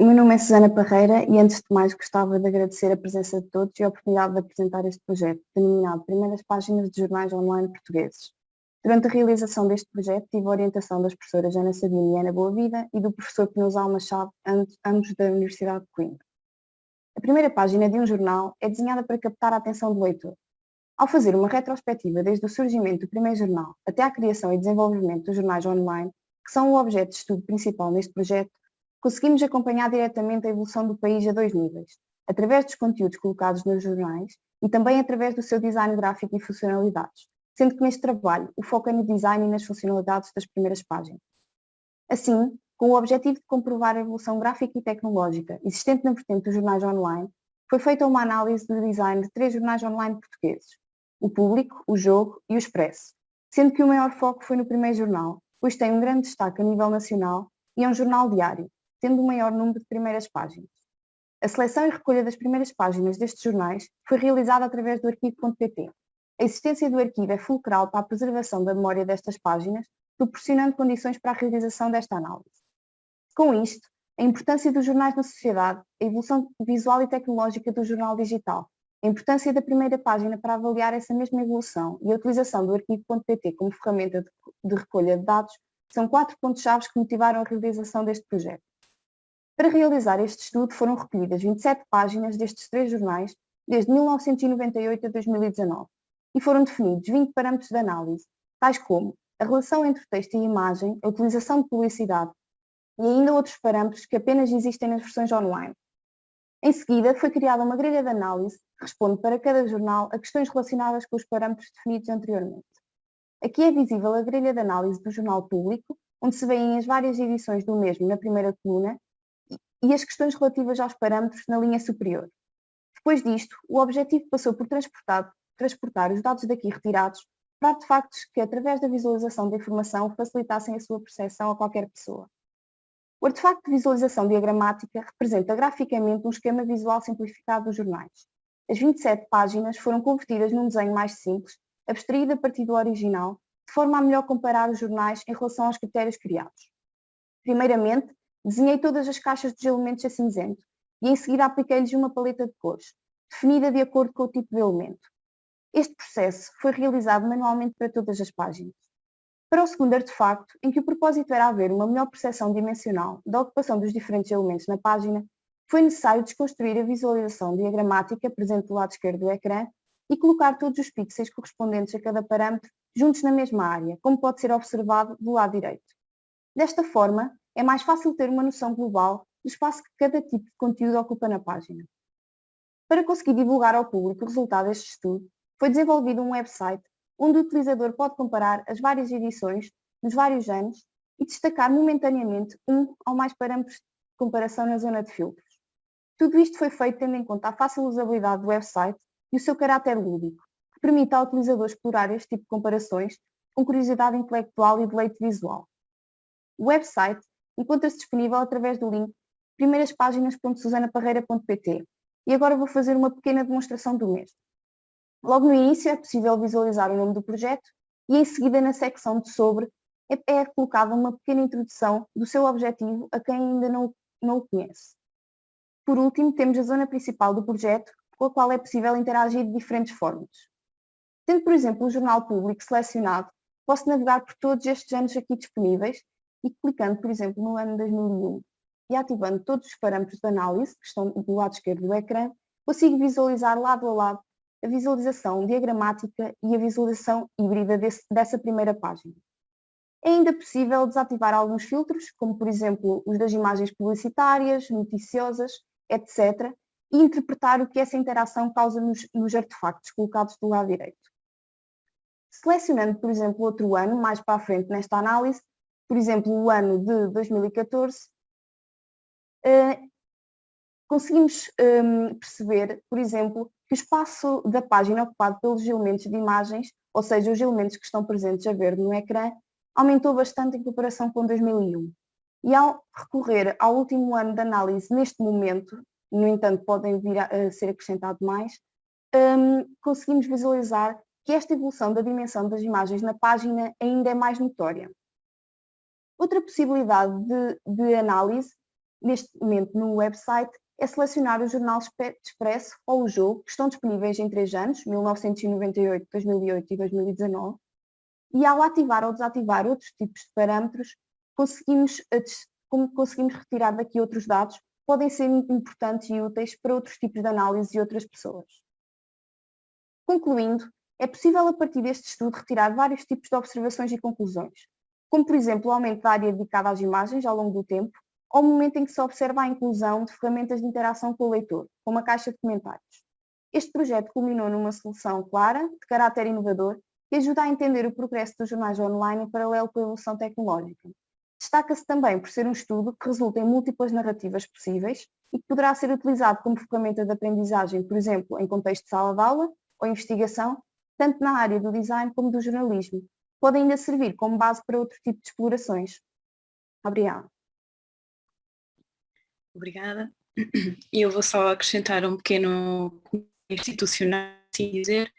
O meu nome é Susana Parreira e antes de mais gostava de agradecer a presença de todos e a oportunidade de apresentar este projeto, denominado Primeiras Páginas de Jornais Online Portugueses. Durante a realização deste projeto tive a orientação das professoras Ana Sabino e Ana Boa Vida e do professor Penusal Machado, ambos da Universidade de Coimbra. A primeira página de um jornal é desenhada para captar a atenção do leitor. Ao fazer uma retrospectiva desde o surgimento do primeiro jornal até à criação e desenvolvimento dos jornais online, que são o objeto de estudo principal neste projeto, conseguimos acompanhar diretamente a evolução do país a dois níveis, através dos conteúdos colocados nos jornais e também através do seu design gráfico e funcionalidades, sendo que neste trabalho o foco é no design e nas funcionalidades das primeiras páginas. Assim, com o objetivo de comprovar a evolução gráfica e tecnológica existente na vertente dos jornais online, foi feita uma análise do design de três jornais online portugueses, o Público, o Jogo e o Expresso, sendo que o maior foco foi no primeiro jornal, pois tem um grande destaque a nível nacional e é um jornal diário, tendo o maior número de primeiras páginas. A seleção e recolha das primeiras páginas destes jornais foi realizada através do arquivo.pt. A existência do arquivo é fulcral para a preservação da memória destas páginas, proporcionando condições para a realização desta análise. Com isto, a importância dos jornais na sociedade, a evolução visual e tecnológica do jornal digital, a importância da primeira página para avaliar essa mesma evolução e a utilização do arquivo.pt como ferramenta de recolha de dados são quatro pontos-chave que motivaram a realização deste projeto. Para realizar este estudo foram recolhidas 27 páginas destes três jornais desde 1998 a 2019 e foram definidos 20 parâmetros de análise, tais como a relação entre texto e imagem, a utilização de publicidade e ainda outros parâmetros que apenas existem nas versões online. Em seguida, foi criada uma grelha de análise que responde para cada jornal a questões relacionadas com os parâmetros definidos anteriormente. Aqui é visível a grelha de análise do jornal público, onde se veem as várias edições do mesmo na primeira coluna e as questões relativas aos parâmetros na linha superior. Depois disto, o objetivo passou por transportar, transportar os dados daqui retirados para artefactos que, através da visualização da informação, facilitassem a sua percepção a qualquer pessoa. O artefacto de visualização diagramática representa graficamente um esquema visual simplificado dos jornais. As 27 páginas foram convertidas num desenho mais simples, abstraído a partir do original, de forma a melhor comparar os jornais em relação aos critérios criados. Primeiramente, Desenhei todas as caixas dos elementos a cinzento e em seguida apliquei-lhes uma paleta de cores, definida de acordo com o tipo de elemento. Este processo foi realizado manualmente para todas as páginas. Para o segundo artefacto, em que o propósito era haver uma melhor percepção dimensional da ocupação dos diferentes elementos na página, foi necessário desconstruir a visualização diagramática presente do lado esquerdo do ecrã e colocar todos os pixels correspondentes a cada parâmetro juntos na mesma área, como pode ser observado do lado direito. Desta forma, é mais fácil ter uma noção global do espaço que cada tipo de conteúdo ocupa na página. Para conseguir divulgar ao público o resultado deste estudo, foi desenvolvido um website onde o utilizador pode comparar as várias edições nos vários anos e destacar momentaneamente um ou mais parâmetros de comparação na zona de filtros. Tudo isto foi feito tendo em conta a fácil usabilidade do website e o seu caráter lúdico, que permite ao utilizador explorar este tipo de comparações com curiosidade intelectual e deleite visual. O website encontra-se disponível através do link primeiras-páginas.susanaparreira.pt e agora vou fazer uma pequena demonstração do mesmo. Logo no início é possível visualizar o nome do projeto e em seguida na secção de sobre é, é colocada uma pequena introdução do seu objetivo a quem ainda não, não o conhece. Por último, temos a zona principal do projeto, com a qual é possível interagir de diferentes formas. Tendo, por exemplo, o jornal público selecionado, posso navegar por todos estes anos aqui disponíveis e clicando, por exemplo, no ano 2001 e ativando todos os parâmetros de análise que estão do lado esquerdo do ecrã, consigo visualizar lado a lado a visualização diagramática e a visualização híbrida desse, dessa primeira página. É ainda possível desativar alguns filtros, como por exemplo os das imagens publicitárias, noticiosas, etc., e interpretar o que essa interação causa nos, nos artefactos colocados do lado direito. Selecionando, por exemplo, outro ano, mais para a frente nesta análise, por exemplo, o ano de 2014, eh, conseguimos ehm, perceber, por exemplo, que o espaço da página ocupado pelos elementos de imagens, ou seja, os elementos que estão presentes a verde no ecrã, aumentou bastante em comparação com 2001. E ao recorrer ao último ano de análise neste momento, no entanto podem vir a, ser acrescentado mais, um, conseguimos visualizar que esta evolução da dimensão das imagens na página ainda é mais notória. Outra possibilidade de, de análise neste momento no website é selecionar o Jornal Expresso ou o Jogo, que estão disponíveis em três anos, 1998, 2008 e 2019, e ao ativar ou desativar outros tipos de parâmetros, conseguimos, eh, como conseguimos retirar daqui outros dados, podem ser importantes e úteis para outros tipos de análise e outras pessoas. Concluindo, é possível a partir deste estudo retirar vários tipos de observações e conclusões, como por exemplo o aumento da área dedicada às imagens ao longo do tempo, ao momento em que se observa a inclusão de ferramentas de interação com o leitor, como a caixa de comentários. Este projeto culminou numa solução clara, de caráter inovador, que ajuda a entender o progresso dos jornais online em paralelo com a evolução tecnológica. Destaca-se também por ser um estudo que resulta em múltiplas narrativas possíveis e que poderá ser utilizado como ferramenta de aprendizagem, por exemplo, em contexto de sala de aula ou investigação, tanto na área do design como do jornalismo. Pode ainda servir como base para outro tipo de explorações. Obrigada. Obrigada. Eu vou só acrescentar um pequeno institucional, assim dizer,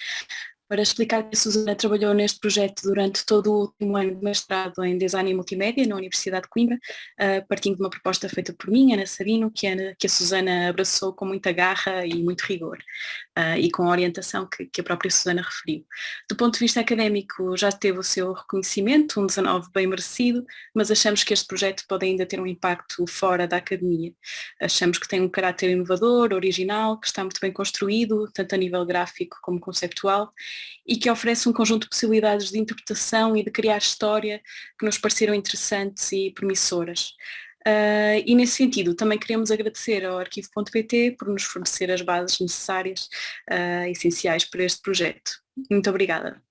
para explicar que a Susana trabalhou neste projeto durante todo o último ano de mestrado em Design e Multimédia na Universidade de Coimbra, uh, partindo de uma proposta feita por mim, Ana Sabino, que a, que a Susana abraçou com muita garra e muito rigor, uh, e com a orientação que, que, a própria Susana referiu. Do ponto de vista académico, já teve o seu reconhecimento, um 19 bem merecido, mas achamos que este projeto pode ainda ter um impacto fora da academia. Achamos que tem um caráter inovador, original, que está muito bem construído, tanto a nível gráfico como conceptual, e que oferece um conjunto de possibilidades de interpretação e de criar história que nos pareceram interessantes e promissoras. Uh, e nesse sentido também queremos agradecer ao arquivo.pt por nos fornecer as bases necessárias, uh, essenciais para este projeto. Muito obrigada.